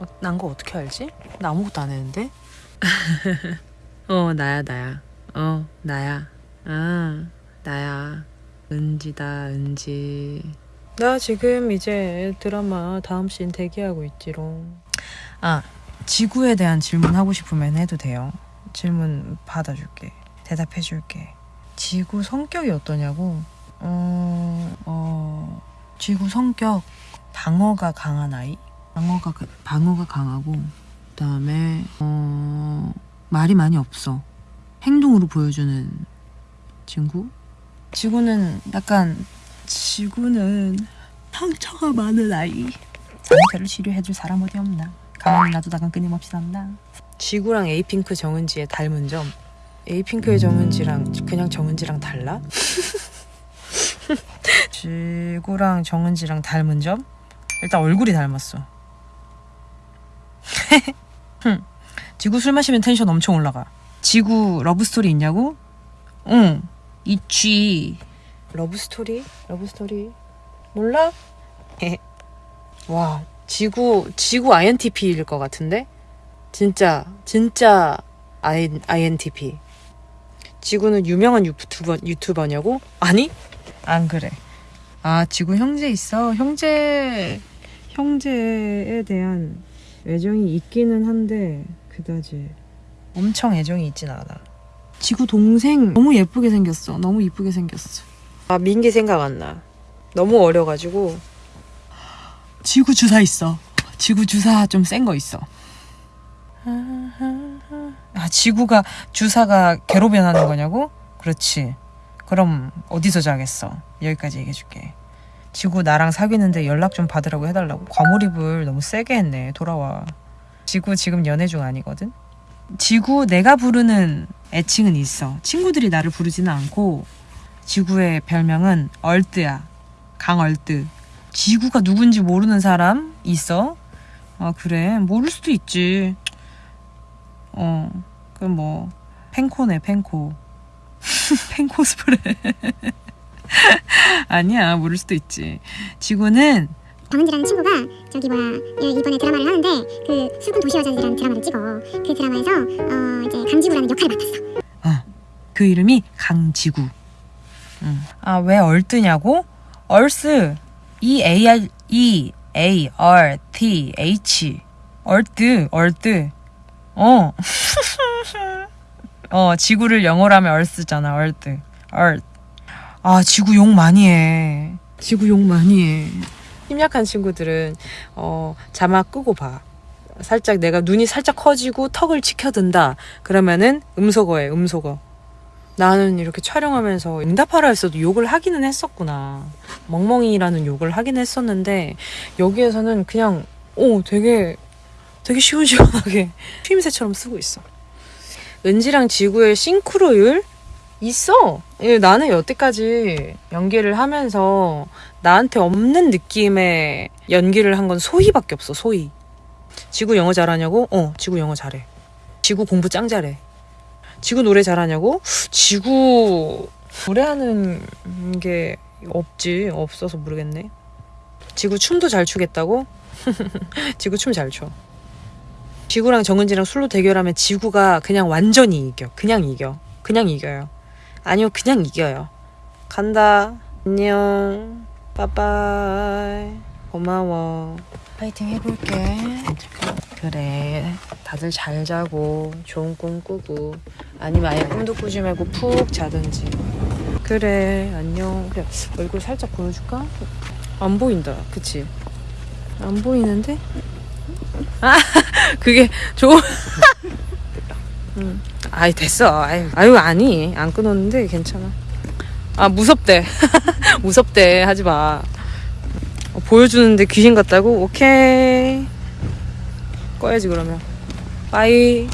어, 난거 어떻게 알지? 나 아무것도 안 했는데. 어 나야 나야. 어 나야. 아 나야. 은지다 은지. 나 지금 이제 드라마 다음 씬 대기하고 있지롱. 아 지구에 대한 질문 하고 싶으면 해도 돼요. 질문 받아줄게. 대답해줄게. 지구 성격이 어떠냐고? 어, 어, 지구 성격 방어가 강한 아이. 방어가 그- 방어가 강하고 그 다음에 어, 말이 많이 없어. 행동으로 보여주는 친구. 지구는 약간 지구는 상처가 많은 아이. 상처를 치료해줄 사람 어디 없나? 가만히 놔두다가 끊임없이 난다. 지구랑 에이핑크 정은지의 닮은 점. 에이핑크의 정은지랑 그냥 정은지랑 달라? 지구랑 정은지랑 닮은 점? 일단 얼굴이 닮았어. 흠. 지구 술 마시면 텐션 엄청 올라가. 지구 러브스토리 있냐고? 응. 있지. 러브스토리? 러브스토리? 몰라? 와, 지구, 지구 INTP일 것 같은데? 진짜, 진짜 INTP. 지구는 유명한 유튜버, 유튜버냐고? 아니? 안 그래. 아, 지구 형제 있어. 형제, 형제에 대한 애정이 있기는 한데, 그다지 엄청 애정이 있진 않아. 지구 동생 너무 예쁘게 생겼어. 너무 이쁘게 생겼어. 아, 민기 생각 안 나. 너무 어려가지고. 지구 주사 있어. 지구 주사 좀 센 거 있어. 아, 지구가 주사가 개로 변하는 거냐고? 그렇지. 그럼 어디서 자겠어? 여기까지 얘기해줄게. 지구 나랑 사귀는데 연락 좀 받으라고 해달라고. 과몰입을 너무 세게 했네. 돌아와. 지구 지금 연애 중 아니거든? 지구 내가 부르는 애칭은 있어. 친구들이 나를 부르지는 않고 지구의 별명은 얼뜨야. 강얼뜨. 지구가 누군지 모르는 사람 있어? 아 그래 모를 수도 있지. 어 그럼 뭐 펜코네 펜코. 펜코스프레. 아니야 모를 수도 있지. 지구는 정은지라는 친구가 저기 뭐야 얘 이번에 드라마를 하는데 그 술꾼 도시 여자들이라는 드라마를 찍어 그 드라마에서 어 이제 강지구라는 역할을 맡았어 그 이름이 강지구. 아, 왜 얼뜨냐고? 얼스. E A R E A R T H. 얼뜨, 얼뜨. 어. 어, 지구를 영어로 하면 얼스잖아. 얼뜨. 얼. 아, 지구 욕 많이 해. 지구 욕 많이 해. 힘약한 친구들은 어, 자막 끄고 봐. 살짝 내가 눈이 살짝 커지고 턱을 치켜든다. 그러면은 음소거해, 음소거. 나는 이렇게 촬영하면서 응답하라 했어도 욕을 하기는 했었구나. 멍멍이라는 욕을 하긴 했었는데 여기에서는 그냥 오 되게 되게 시원시원하게 휘임새처럼 쓰고 있어. 은지랑 지구의 싱크로율 있어. 예, 나는 여태까지 연기를 하면서 나한테 없는 느낌의 연기를 한 건 소희밖에 없어. 소희. 지구 영어 잘하냐고? 어, 지구 영어 잘해. 지구 공부 짱 잘해. 지구 노래 잘하냐고? 지구 노래하는 게 없지. 없어서 모르겠네. 지구 춤도 잘 추겠다고? 지구 춤 잘 춰. 지구랑 정은지랑 술로 대결하면 지구가 그냥 완전히 이겨. 그냥 이겨. 그냥 이겨요. 아니요, 그냥 이겨요. 간다. 안녕. 빠빠이. 고마워. 파이팅 해볼게. 그래. 다들 잘 자고 좋은 꿈 꾸고 아니면 아예 꿈도 꾸지 말고 푹 자든지. 그래. 안녕. 그래. 얼굴 살짝 보여줄까? 안 보인다. 그치? 안 보이는데? 아, 그게 좋은. 응. 아이 됐어. 아유, 아유 아니 안 끊었는데 괜찮아. 아 무섭대. 무섭대 하지 마. 어, 보여주는데 귀신 같다고? 오케이. 꺼야지 그러면. 빠이.